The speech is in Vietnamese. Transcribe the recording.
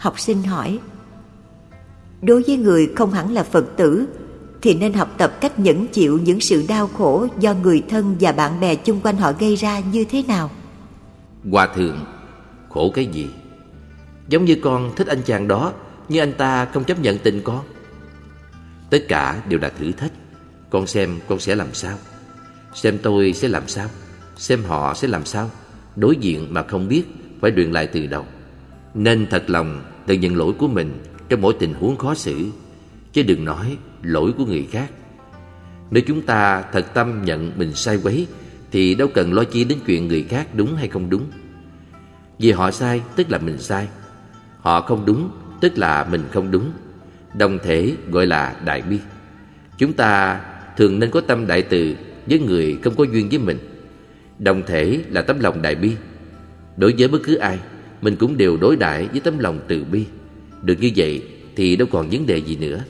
Học sinh hỏi, Đối với người không hẳn là Phật tử, Thì nên học tập cách nhẫn chịu những sự đau khổ Do người thân và bạn bè chung quanh họ gây ra như thế nào? Hòa thượng, Khổ cái gì? Giống như con thích anh chàng đó Nhưng anh ta không chấp nhận tình con. Tất cả đều là thử thách. Con xem con sẽ làm sao? Xem tôi sẽ làm sao? Xem họ sẽ làm sao? Đối diện mà không biết Phải luyện lại từ đầu. Nên thật lòng tự nhận lỗi của mình Trong mỗi tình huống khó xử, Chứ đừng nói lỗi của người khác. Nếu chúng ta thật tâm nhận mình sai quấy, Thì đâu cần lo chi đến chuyện người khác đúng hay không đúng. Vì họ sai tức là mình sai, Họ không đúng tức là mình không đúng. Đồng thể gọi là đại bi. Chúng ta thường nên có tâm đại từ với người không có duyên với mình. Đồng thể là tấm lòng đại bi. Đối với bất cứ ai mình cũng đều đối đãi với tấm lòng từ bi. Được như vậy thì đâu còn vấn đề gì nữa.